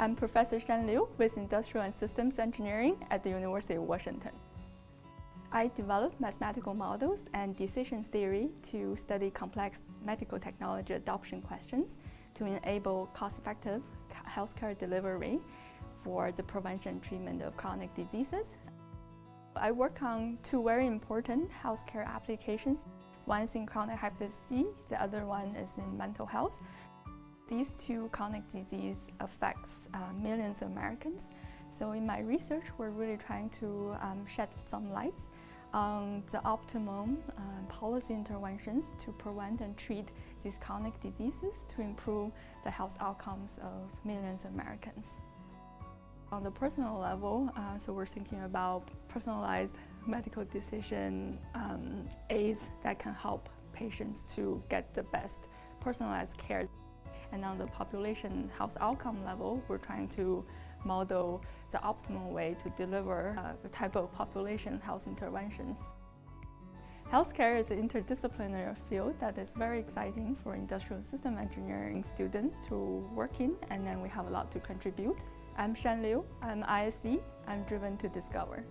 I'm Professor Shan Liu with Industrial and Systems Engineering at the University of Washington. I developed mathematical models and decision theory to study complex medical technology adoption questions to enable cost-effective healthcare delivery for the prevention and treatment of chronic diseases. I work on two very important healthcare applications. One is in chronic hepatitis C, the other one is in mental health. These two chronic disease affects uh, millions of Americans. So in my research, we're really trying to um, shed some lights on the optimum uh, policy interventions to prevent and treat these chronic diseases to improve the health outcomes of millions of Americans. On the personal level, uh, so we're thinking about personalized medical decision um, aids that can help patients to get the best personalized care. And on the population health outcome level, we're trying to model the optimal way to deliver uh, the type of population health interventions. Healthcare is an interdisciplinary field that is very exciting for industrial system engineering students to work in, and then we have a lot to contribute. I'm Shan Liu, I'm ISE, I'm driven to discover.